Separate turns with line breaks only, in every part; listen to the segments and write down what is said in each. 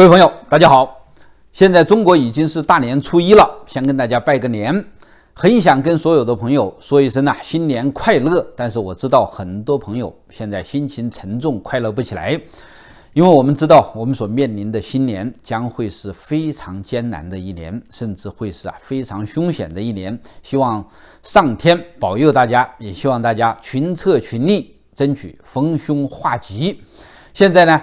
各位朋友，大家好！现在中国已经是大年初一了，先跟大家拜个年。很想跟所有的朋友说一声呐，新年快乐！但是我知道很多朋友现在心情沉重，快乐不起来，因为我们知道我们所面临的新年将会是非常艰难的一年，甚至会是啊非常凶险的一年。希望上天保佑大家，也希望大家群策群力，争取逢凶化吉。现在呢？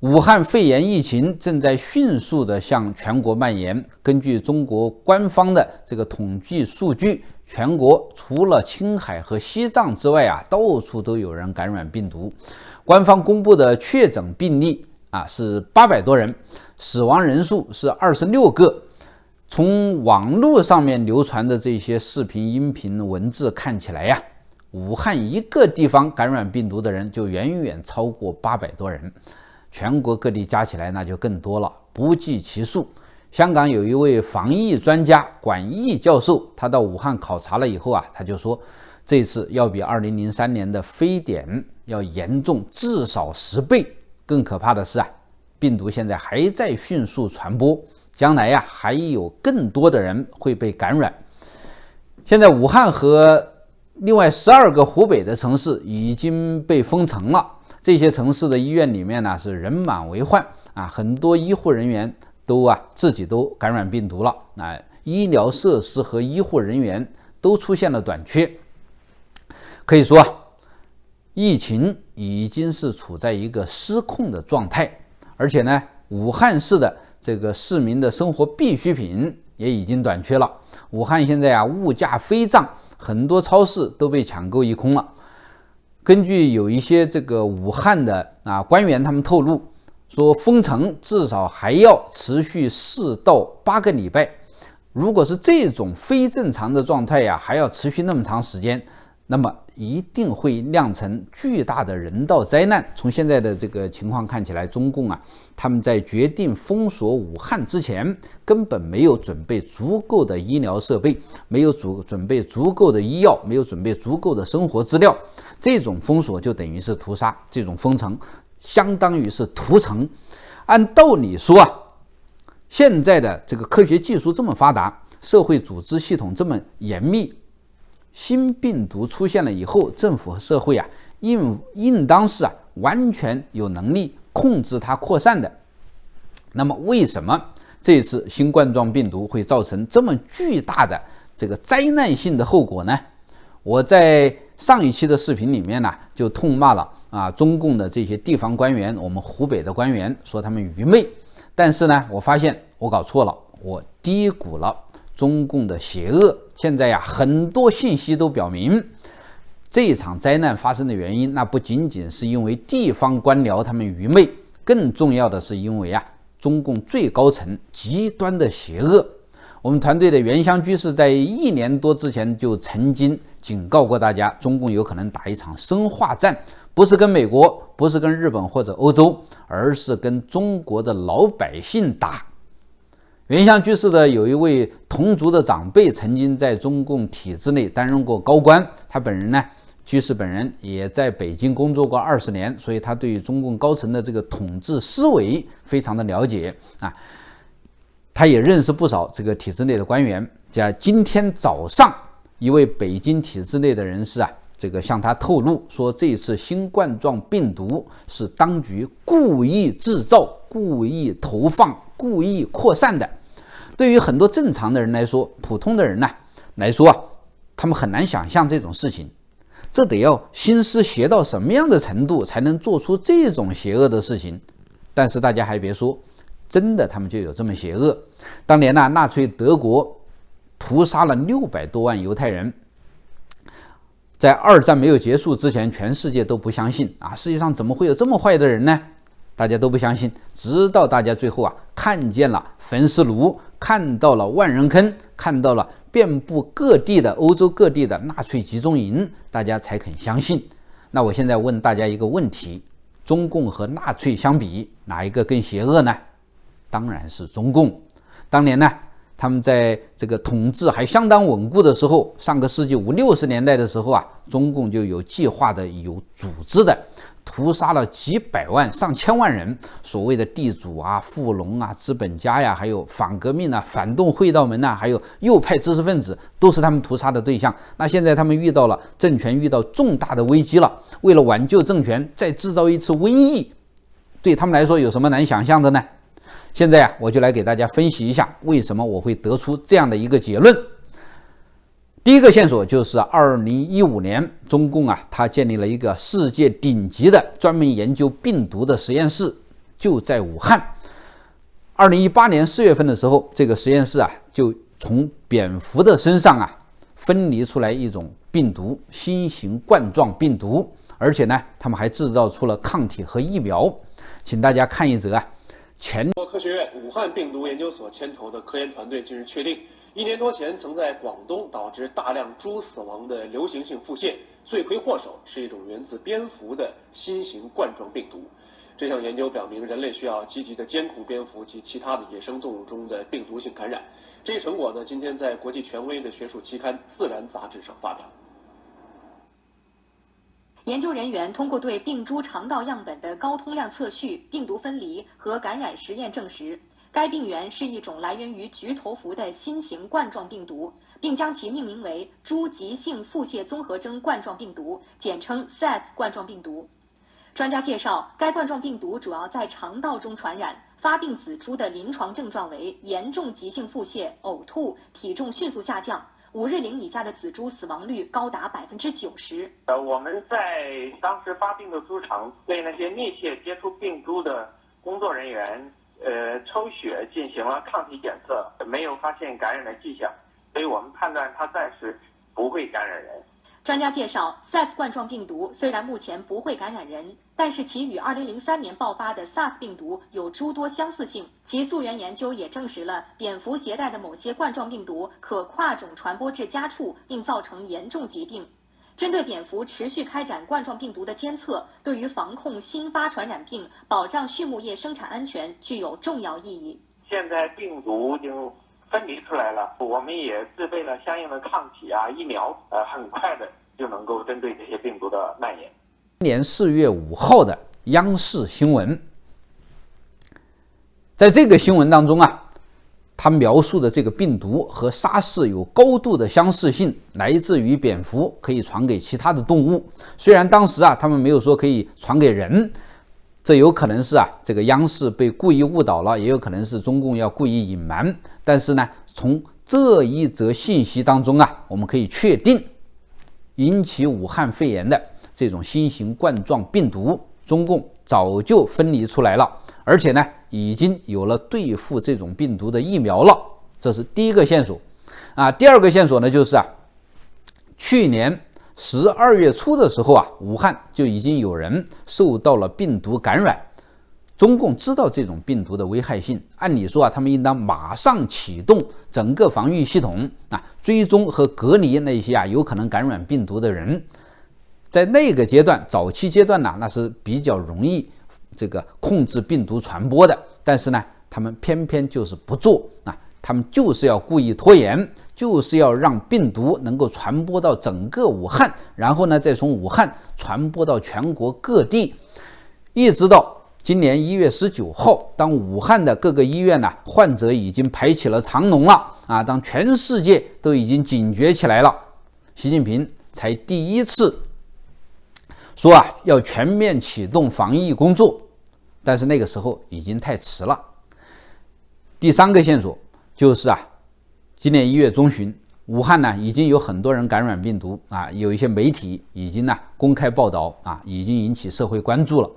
武汉肺炎疫情正在迅速地向全国蔓延。根据中国官方的这个统计数据，全国除了青海和西藏之外啊，到处都有人感染病毒。官方公布的确诊病例啊是八百多人，死亡人数是二十六个。从网络上面流传的这些视频、音频、文字看起来呀，武汉一个地方感染病毒的人就远远超过八百多人。全国各地加起来那就更多了，不计其数。香港有一位防疫专家管义教授，他到武汉考察了以后啊，他就说，这次要比2003年的非典要严重至少十倍。更可怕的是啊，病毒现在还在迅速传播，将来呀还有更多的人会被感染。现在武汉和另外十二个湖北的城市已经被封城了。这些城市的医院里面呢是人满为患啊，很多医护人员都啊自己都感染病毒了啊，医疗设施和医护人员都出现了短缺。可以说，疫情已经是处在一个失控的状态，而且呢，武汉市的这个市民的生活必需品也已经短缺了。武汉现在啊物价飞涨，很多超市都被抢购一空了。根据有一些这个武汉的啊官员，他们透露说，封城至少还要持续四到八个礼拜。如果是这种非正常的状态呀，还要持续那么长时间。那么一定会酿成巨大的人道灾难。从现在的这个情况看起来，中共啊，他们在决定封锁武汉之前，根本没有准备足够的医疗设备，没有足准备足够的医药，没有准备足够的生活资料。这种封锁就等于是屠杀，这种封城相当于是屠城。按道理说啊，现在的这个科学技术这么发达，社会组织系统这么严密。新病毒出现了以后，政府和社会啊，应应当是啊，完全有能力控制它扩散的。那么，为什么这次新冠状病毒会造成这么巨大的这个灾难性的后果呢？我在上一期的视频里面呢，就痛骂了啊，中共的这些地方官员，我们湖北的官员说他们愚昧。但是呢，我发现我搞错了，我低估了。中共的邪恶，现在呀，很多信息都表明，这场灾难发生的原因，那不仅仅是因为地方官僚他们愚昧，更重要的是因为啊，中共最高层极端的邪恶。我们团队的原乡居士在一年多之前就曾经警告过大家，中共有可能打一场生化战，不是跟美国，不是跟日本或者欧洲，而是跟中国的老百姓打。原乡居士的有一位同族的长辈，曾经在中共体制内担任过高官。他本人呢，居士本人也在北京工作过二十年，所以他对于中共高层的这个统治思维非常的了解啊。他也认识不少这个体制内的官员。在今天早上，一位北京体制内的人士啊，这个向他透露说，这次新冠状病毒是当局故意制造、故意投放、故意扩散的。对于很多正常的人来说，普通的人呢来说啊，他们很难想象这种事情。这得要心思邪到什么样的程度，才能做出这种邪恶的事情？但是大家还别说，真的他们就有这么邪恶。当年呢，纳粹德国屠杀了六百多万犹太人，在二战没有结束之前，全世界都不相信啊，世界上怎么会有这么坏的人呢？大家都不相信，直到大家最后啊看见了焚尸炉，看到了万人坑，看到了遍布各地的欧洲各地的纳粹集中营，大家才肯相信。那我现在问大家一个问题：中共和纳粹相比，哪一个更邪恶呢？当然是中共。当年呢，他们在这个统治还相当稳固的时候，上个世纪五六十年代的时候啊，中共就有计划的、有组织的。屠杀了几百万、上千万人，所谓的地主啊、富农啊、资本家呀，还有反革命啊、反动会道门呐，还有右派知识分子，都是他们屠杀的对象。那现在他们遇到了政权遇到重大的危机了，为了挽救政权，再制造一次瘟疫，对他们来说有什么难想象的呢？现在啊，我就来给大家分析一下，为什么我会得出这样的一个结论。第一个线索就是二零一五年，中共啊，他建立了一个世界顶级的专门研究病毒的实验室，就在武汉。二零一八年四月份的时候，这个实验室啊，就从蝙蝠的身上啊，分离出来一种病毒——新型冠状病毒，而且呢，他们还制造出了抗体和疫苗。请大家看一则啊，
前国科学院武汉病毒研究所牵头的科研团队近日确定。一年多前，曾在广东导致大量猪死亡的流行性腹泻，罪魁祸首是一种源自蝙蝠的新型冠状病毒。这项研究表明，人类需要积极的监控蝙蝠及其他的野生动物中的病毒性感染。这一成果呢，今天在国际权威的学术期刊《自然》杂志上发表。
研究人员通过对病猪肠道样本的高通量测序、病毒分离和感染实验证实。该病原是一种来源于菊头蝠的新型冠状病毒，并将其命名为猪急性腹泻综合征冠状病毒，简称 SARS 冠状病毒。专家介绍，该冠状病毒主要在肠道中传染，发病仔猪的临床症状为严重急性腹泻、呕吐、体重迅速下降，五日龄以下的仔猪死亡率高达百分之九十。
呃，我们在当时发病的猪场对那些密切接触病猪的工作人员。呃，抽血进行了抗体检测，没有发现感染的迹象，所以我们判断它暂时不会感染人。
专家介绍，SARS 冠状病毒虽然目前不会感染人，但是其与2003年爆发的 SARS 病毒有诸多相似性。其溯源研究也证实了蝙蝠携带的某些冠状病毒可跨种传播至家畜，并造成严重疾病。针对蝙蝠持续开展冠状病毒的监测，对于防控新发传染病、保障畜牧业生产安全具有重要意义。
现在病毒已经分离出来了，我们也自备了相应的抗体啊、疫苗，呃，很快的就能够针对这些病毒的蔓延。
今年四月五号的央视新闻，在这个新闻当中啊。他描述的这个病毒和沙士有高度的相似性，来自于蝙蝠，可以传给其他的动物。虽然当时啊，他们没有说可以传给人，这有可能是啊，这个央视被故意误导了，也有可能是中共要故意隐瞒。但是呢，从这一则信息当中啊，我们可以确定，引起武汉肺炎的这种新型冠状病毒，中共早就分离出来了。而且呢，已经有了对付这种病毒的疫苗了，这是第一个线索。啊，第二个线索呢，就是啊，去年十二月初的时候啊，武汉就已经有人受到了病毒感染。中共知道这种病毒的危害性，按理说啊，他们应当马上启动整个防御系统啊，追踪和隔离那些啊有可能感染病毒的人。在那个阶段，早期阶段呢，那是比较容易。这个控制病毒传播的，但是呢，他们偏偏就是不做啊，他们就是要故意拖延，就是要让病毒能够传播到整个武汉，然后呢，再从武汉传播到全国各地，一直到今年一月十九号，当武汉的各个医院呢，患者已经排起了长龙了啊，当全世界都已经警觉起来了，习近平才第一次说啊，要全面启动防疫工作。但是那个时候已经太迟了。第三个线索就是啊，今年一月中旬，武汉呢已经有很多人感染病毒啊，有一些媒体已经呢公开报道啊，已经引起社会关注了。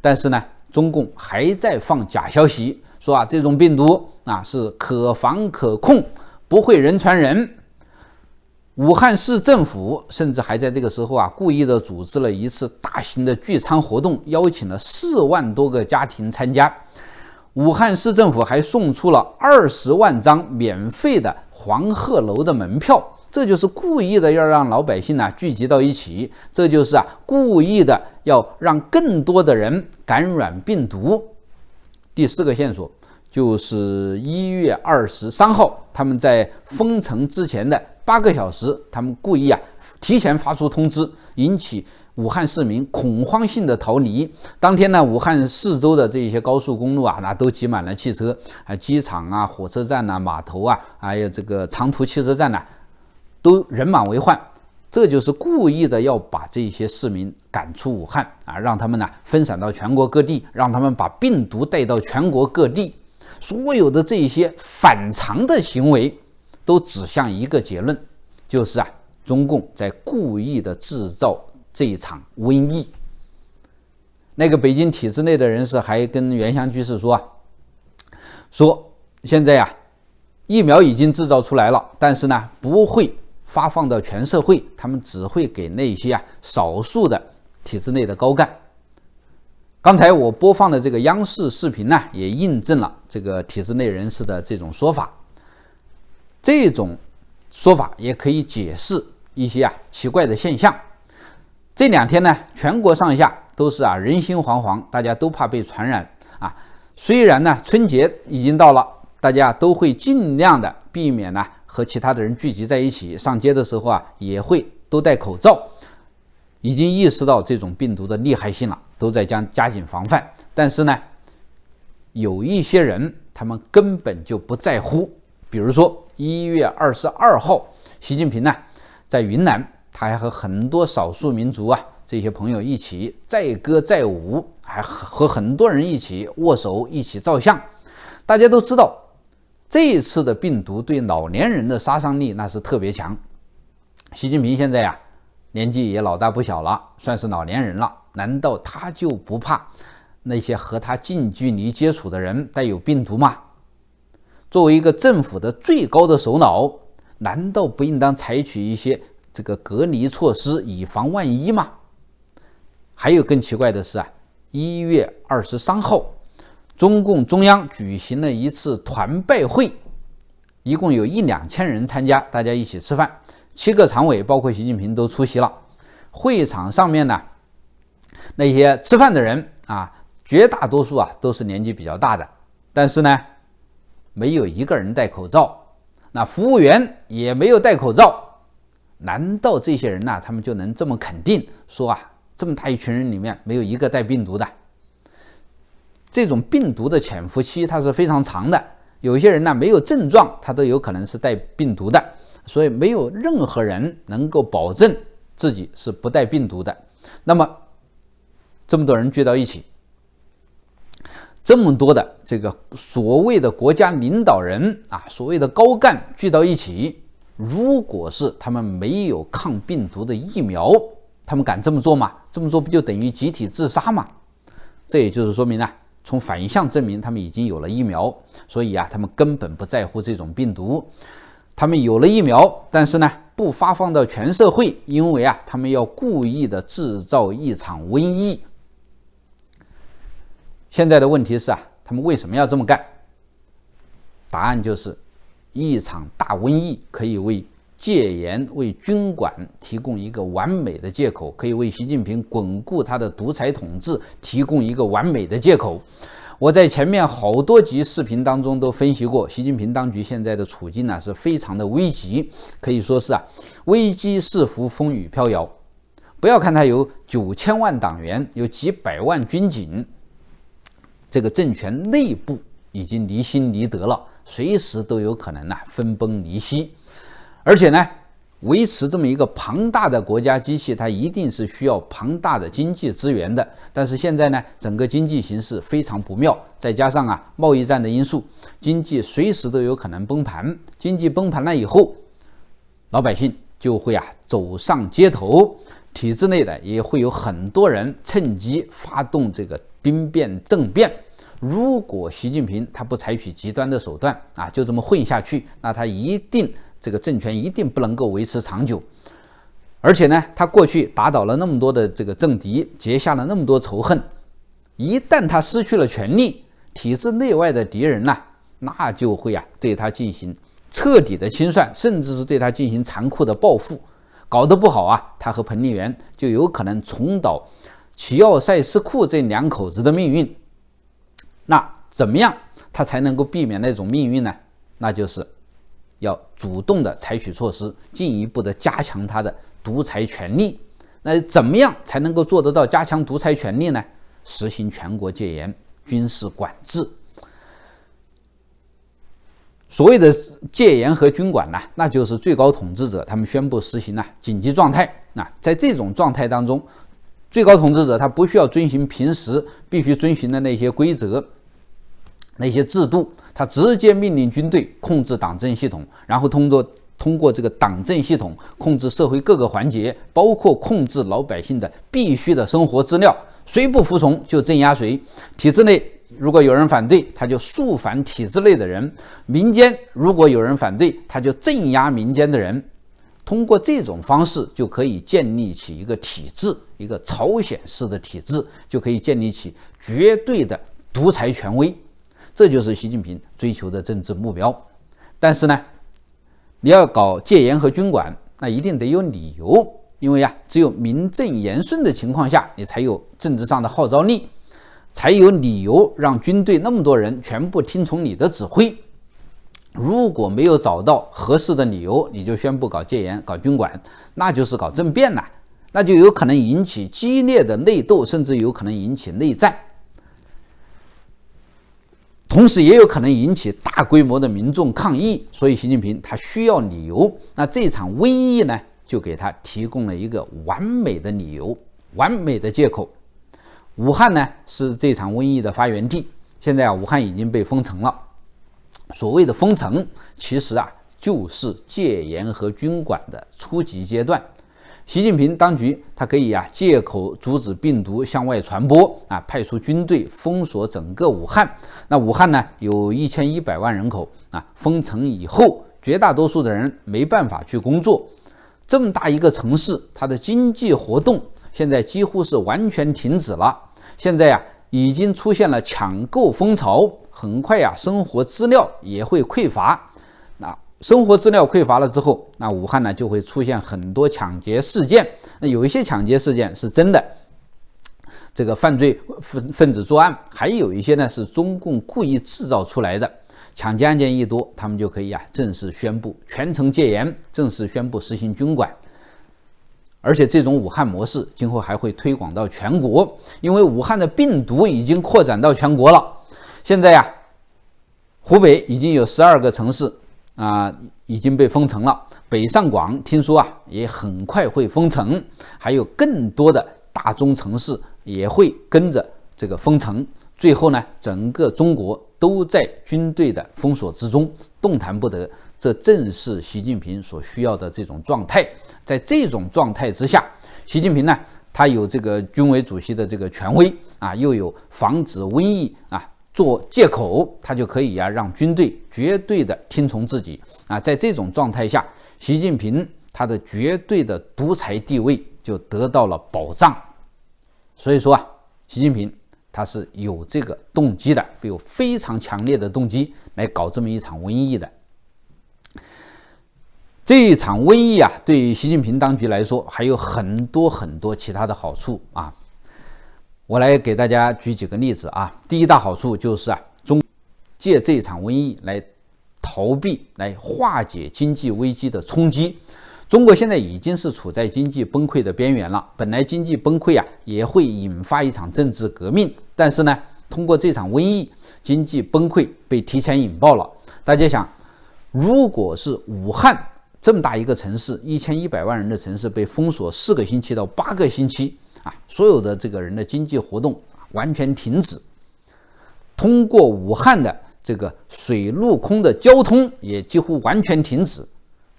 但是呢，中共还在放假消息，说啊这种病毒啊是可防可控，不会人传人。武汉市政府甚至还在这个时候啊，故意的组织了一次大型的聚餐活动，邀请了四万多个家庭参加。武汉市政府还送出了二十万张免费的黄鹤楼的门票，这就是故意的要让老百姓呢聚集到一起，这就是啊故意的要让更多的人感染病毒。第四个线索就是一月二十三号，他们在封城之前的八个小时，他们故意啊提前发出通知，引起武汉市民恐慌性的逃离。当天呢，武汉四周的这些高速公路啊，那都挤满了汽车，啊，机场啊、火车站呐、码头啊，还有这个长途汽车站呐，都人满为患。这就是故意的要把这些市民赶出武汉啊，让他们呢分散到全国各地，让他们把病毒带到全国各地。所有的这些反常的行为，都指向一个结论，就是啊，中共在故意的制造这一场瘟疫。那个北京体制内的人士还跟袁湘居士说啊，说现在呀，疫苗已经制造出来了，但是呢，不会发放到全社会，他们只会给那些啊少数的体制内的高干。刚才我播放的这个央视视频呢，也印证了这个体制内人士的这种说法。这种说法也可以解释一些啊奇怪的现象。这两天呢，全国上下都是啊人心惶惶，大家都怕被传染啊。虽然呢春节已经到了，大家都会尽量的避免呢和其他的人聚集在一起，上街的时候啊也会都戴口罩。已经意识到这种病毒的厉害性了，都在将加紧防范。但是呢，有一些人他们根本就不在乎。比如说一月二十二号，习近平呢在云南，他还和很多少数民族啊这些朋友一起载歌载舞，还和很多人一起握手、一起照相。大家都知道，这一次的病毒对老年人的杀伤力那是特别强。习近平现在呀。年纪也老大不小了，算是老年人了。难道他就不怕那些和他近距离接触的人带有病毒吗？作为一个政府的最高的首脑，难道不应当采取一些这个隔离措施，以防万一吗？还有更奇怪的是啊，一月二十三号，中共中央举行了一次团拜会，一共有一两千人参加，大家一起吃饭。七个常委，包括习近平都出席了。会场上面呢，那些吃饭的人啊，绝大多数啊都是年纪比较大的，但是呢，没有一个人戴口罩。那服务员也没有戴口罩。难道这些人呢，他们就能这么肯定说啊，这么大一群人里面没有一个带病毒的？这种病毒的潜伏期它是非常长的，有些人呢没有症状，他都有可能是带病毒的。所以没有任何人能够保证自己是不带病毒的。那么，这么多人聚到一起，这么多的这个所谓的国家领导人啊，所谓的高干聚到一起，如果是他们没有抗病毒的疫苗，他们敢这么做吗？这么做不就等于集体自杀吗？这也就是说明呢，从反向证明他们已经有了疫苗，所以啊，他们根本不在乎这种病毒。他们有了疫苗，但是呢，不发放到全社会，因为啊，他们要故意的制造一场瘟疫。现在的问题是啊，他们为什么要这么干？答案就是，一场大瘟疫可以为戒严、为军管提供一个完美的借口，可以为习近平巩固他的独裁统治提供一个完美的借口。我在前面好多集视频当中都分析过，习近平当局现在的处境呢是非常的危急，可以说是啊危机四伏，风雨飘摇。不要看他有九千万党员，有几百万军警，这个政权内部已经离心离德了，随时都有可能呢分崩离析，而且呢。维持这么一个庞大的国家机器，它一定是需要庞大的经济资源的。但是现在呢，整个经济形势非常不妙，再加上啊贸易战的因素，经济随时都有可能崩盘。经济崩盘了以后，老百姓就会啊走上街头，体制内的也会有很多人趁机发动这个兵变政变。如果习近平他不采取极端的手段啊，就这么混下去，那他一定。这个政权一定不能够维持长久，而且呢，他过去打倒了那么多的这个政敌，结下了那么多仇恨，一旦他失去了权力，体制内外的敌人呢，那就会啊对他进行彻底的清算，甚至是对他进行残酷的报复，搞得不好啊，他和彭丽媛就有可能重蹈齐奥塞斯库这两口子的命运。那怎么样他才能够避免那种命运呢？那就是要主动的采取措施，进一步的加强他的独裁权力。那怎么样才能够做得到加强独裁权力呢？实行全国戒严、军事管制。所谓的戒严和军管呢，那就是最高统治者他们宣布实行了紧急状态。那在这种状态当中，最高统治者他不需要遵循平时必须遵循的那些规则、那些制度，他直接命令军队控制党政系统，然后通过通过这个党政系统控制社会各个环节，包括控制老百姓的必须的生活资料，谁不服从就镇压谁。体制内如果有人反对，他就肃反体制内的人；民间如果有人反对，他就镇压民间的人。通过这种方式，就可以建立起一个体制，一个朝鲜式的体制，就可以建立起绝对的独裁权威。这就是习近平追求的政治目标。但是呢，你要搞戒严和军管，那一定得有理由，因为呀，只有名正言顺的情况下，你才有政治上的号召力，才有理由让军队那么多人全部听从你的指挥。如果没有找到合适的理由，你就宣布搞戒严、搞军管，那就是搞政变了，那就有可能引起激烈的内斗，甚至有可能引起内战，同时也有可能引起大规模的民众抗议。所以，习近平他需要理由，那这场瘟疫呢，就给他提供了一个完美的理由、完美的借口。武汉呢是这场瘟疫的发源地，现在啊，武汉已经被封城了。所谓的封城，其实啊就是戒严和军管的初级阶段。习近平当局他可以啊借口阻止病毒向外传播啊，派出军队封锁整个武汉。那武汉呢有一千一百万人口啊，封城以后，绝大多数的人没办法去工作。这么大一个城市，它的经济活动现在几乎是完全停止了。现在呀，已经出现了抢购风潮。很快呀，生活资料也会匮乏。那生活资料匮乏了之后，那武汉呢就会出现很多抢劫事件。那有一些抢劫事件是真的，这个犯罪分分子作案；还有一些呢是中共故意制造出来的。抢劫案件一多，他们就可以啊正式宣布全城戒严，正式宣布实行军管。而且这种武汉模式今后还会推广到全国，因为武汉的病毒已经扩展到全国了。现在呀，湖北已经有十二个城市啊已经被封城了。北上广听说啊也很快会封城，还有更多的大中城市也会跟着这个封城。最后呢，整个中国都在军队的封锁之中，动弹不得。这正是习近平所需要的这种状态。在这种状态之下，习近平呢，他有这个军委主席的这个权威啊，又有防止瘟疫啊。做借口，他就可以呀，让军队绝对的听从自己啊。在这种状态下，习近平他的绝对的独裁地位就得到了保障。所以说啊，习近平他是有这个动机的，有非常强烈的动机来搞这么一场瘟疫的。这一场瘟疫啊，对于习近平当局来说，还有很多很多其他的好处啊。我来给大家举几个例子啊。第一大好处就是啊，中借这场瘟疫来逃避、来化解经济危机的冲击。中国现在已经是处在经济崩溃的边缘了。本来经济崩溃啊，也会引发一场政治革命，但是呢，通过这场瘟疫，经济崩溃被提前引爆了。大家想，如果是武汉这么大一个城市，一千一百万人的城市被封锁四个星期到八个星期。啊，所有的这个人的经济活动完全停止，通过武汉的这个水陆空的交通也几乎完全停止，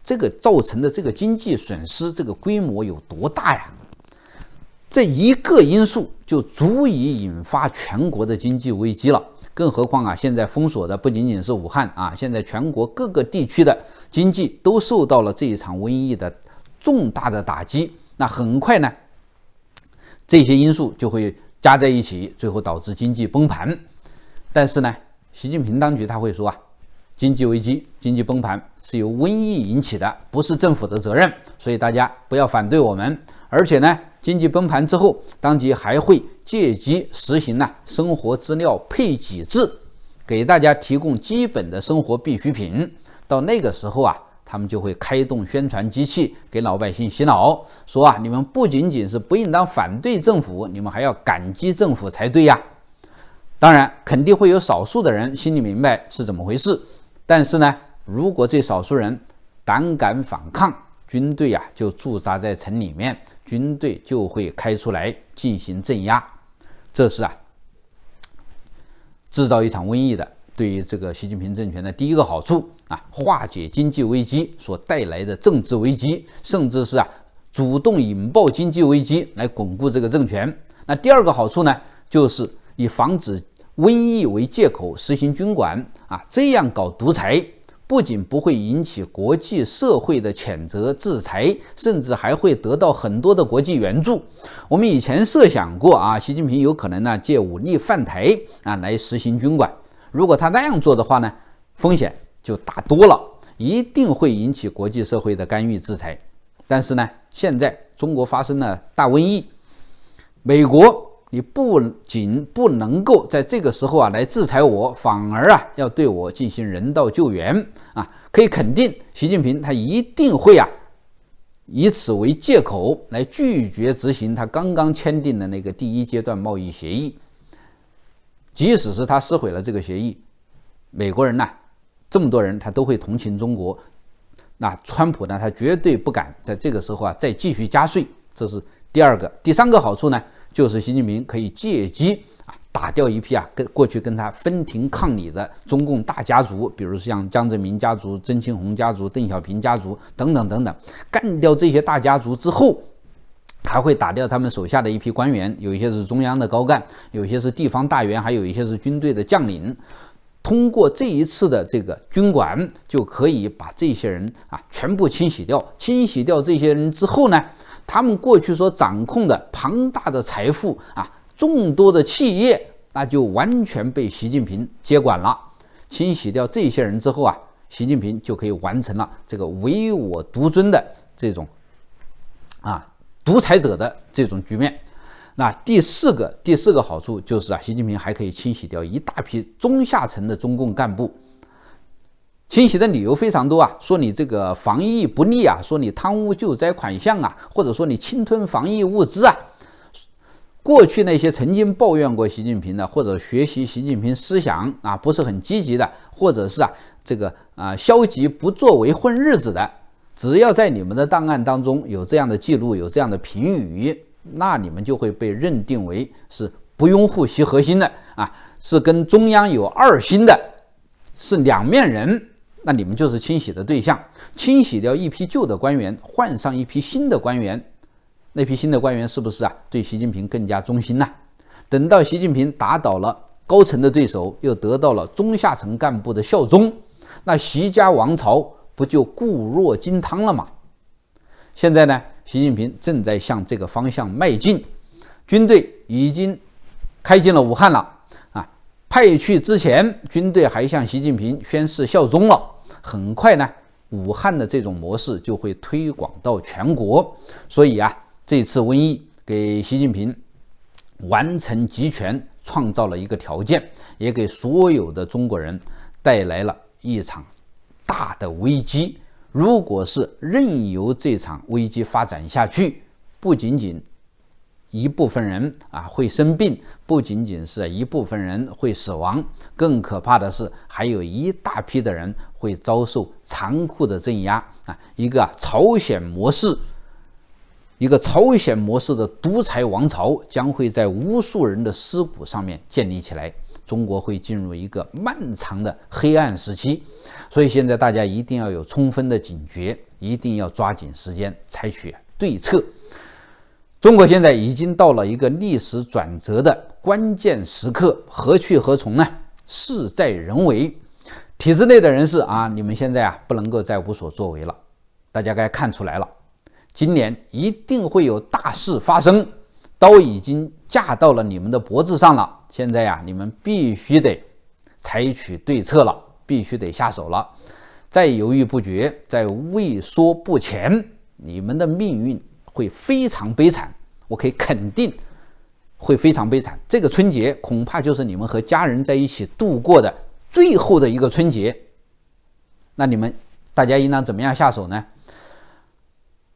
这个造成的这个经济损失，这个规模有多大呀？这一个因素就足以引发全国的经济危机了。更何况啊，现在封锁的不仅仅是武汉啊，现在全国各个地区的经济都受到了这一场瘟疫的重大的打击。那很快呢？这些因素就会加在一起，最后导致经济崩盘。但是呢，习近平当局他会说啊，经济危机、经济崩盘是由瘟疫引起的，不是政府的责任，所以大家不要反对我们。而且呢，经济崩盘之后，当局还会借机实行呢生活资料配给制，给大家提供基本的生活必需品。到那个时候啊，他们就会开动宣传机器，给老百姓洗脑，说啊，你们不仅仅是不应当反对政府，你们还要感激政府才对呀。当然，肯定会有少数的人心里明白是怎么回事，但是呢，如果这少数人胆敢反抗，军队呀就驻扎在城里面，军队就会开出来进行镇压，这是啊。制造一场瘟疫的，对于这个习近平政权的第一个好处啊，化解经济危机所带来的政治危机，甚至是啊主动引爆经济危机来巩固这个政权。那第二个好处呢，就是以防止瘟疫为借口实行军管啊，这样搞独裁。不仅不会引起国际社会的谴责制裁，甚至还会得到很多的国际援助。我们以前设想过啊，习近平有可能呢借武力犯台啊来实行军管。如果他那样做的话呢，风险就大多了，一定会引起国际社会的干预制裁。但是呢，现在中国发生了大瘟疫，美国。你不仅不能够在这个时候啊来制裁我，反而啊要对我进行人道救援啊！可以肯定，习近平他一定会啊以此为借口来拒绝执行他刚刚签订的那个第一阶段贸易协议。即使是他撕毁了这个协议，美国人呢这么多人他都会同情中国。那川普呢，他绝对不敢在这个时候啊再继续加税。这是第二个，第三个好处呢？就是习近平可以借机啊打掉一批啊跟过去跟他分庭抗礼的中共大家族，比如像江泽民家族、曾庆红家族、邓小平家族等等等等，干掉这些大家族之后，还会打掉他们手下的一批官员，有一些是中央的高干，有一些是地方大员，还有一些是军队的将领。通过这一次的这个军管，就可以把这些人啊全部清洗掉。清洗掉这些人之后呢？他们过去所掌控的庞大的财富啊，众多的企业，那就完全被习近平接管了。清洗掉这些人之后啊，习近平就可以完成了这个唯我独尊的这种啊独裁者的这种局面。那第四个第四个好处就是啊，习近平还可以清洗掉一大批中下层的中共干部。清洗的理由非常多啊，说你这个防疫不力啊，说你贪污救灾款项啊，或者说你侵吞防疫物资啊。过去那些曾经抱怨过习近平的，或者学习习近平思想啊不是很积极的，或者是啊这个啊消极不作为混日子的，只要在你们的档案当中有这样的记录，有这样的评语，那你们就会被认定为是不拥护习核心的啊，是跟中央有二心的，是两面人。那你们就是清洗的对象，清洗掉一批旧的官员，换上一批新的官员，那批新的官员是不是啊？对习近平更加忠心呢？等到习近平打倒了高层的对手，又得到了中下层干部的效忠，那习家王朝不就固若金汤了吗？现在呢，习近平正在向这个方向迈进，军队已经开进了武汉了啊。派去之前，军队还向习近平宣誓效忠了。很快呢，武汉的这种模式就会推广到全国。所以啊，这次瘟疫给习近平完成集权创造了一个条件，也给所有的中国人带来了一场大的危机。如果是任由这场危机发展下去，不仅仅一部分人啊会生病，不仅仅是一部分人会死亡，更可怕的是，还有一大批的人会遭受残酷的镇压啊！一个朝鲜模式，一个朝鲜模式的独裁王朝将会在无数人的尸骨上面建立起来，中国会进入一个漫长的黑暗时期。所以现在大家一定要有充分的警觉，一定要抓紧时间采取对策。中国现在已经到了一个历史转折的关键时刻，何去何从呢？事在人为。体制内的人士啊，你们现在啊不能够再无所作为了。大家该看出来了，今年一定会有大事发生，刀已经架到了你们的脖子上了。现在呀，你们必须得采取对策了，必须得下手了。再犹豫不决，再畏缩不前，你们的命运。会非常悲惨，我可以肯定会非常悲惨。这个春节恐怕就是你们和家人在一起度过的最后的一个春节，那你们大家应当怎么样下手呢？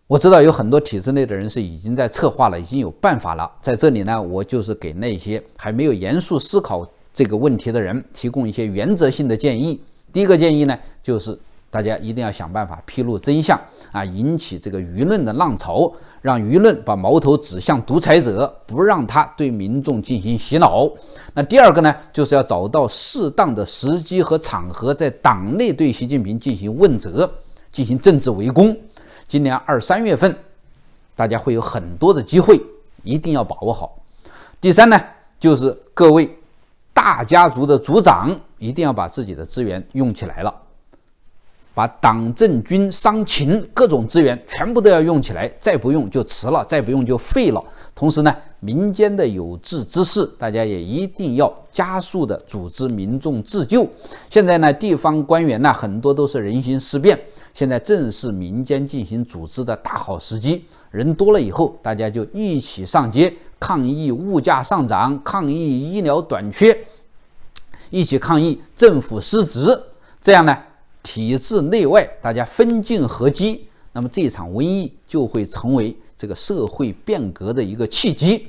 我知道有很多体制内的人是已经在策划了，已经有办法了。在这里呢，我就是给那些还没有严肃思考这个问题的人提供一些原则性的建议。第一个建议呢，就是大家一定要想办法披露真相啊，引起这个舆论的浪潮，让舆论把矛头指向独裁者，不让他对民众进行洗脑。那第二个呢，就是要找到适当的时机和场合，在党内对习近平进行问责，进行政治围攻。今年二三月份，大家会有很多的机会，一定要把握好。第三呢，就是各位大家族的族长一定要把自己的资源用起来了，把党政军商情各种资源全部都要用起来，再不用就迟了，再不用就废了。同时呢，民间的有志之士，大家也一定要加速的组织民众自救。现在呢，地方官员呢很多都是人心思变。现在正是民间进行组织的大好时机，人多了以后，大家就一起上街抗议物价上涨，抗议医疗短缺，一起抗议政府失职。这样呢，体制内外大家分进合击，那么这场瘟疫就会成为这个社会变革的一个契机。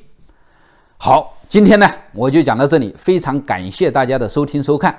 好，今天呢我就讲到这里，非常感谢大家的收听收看。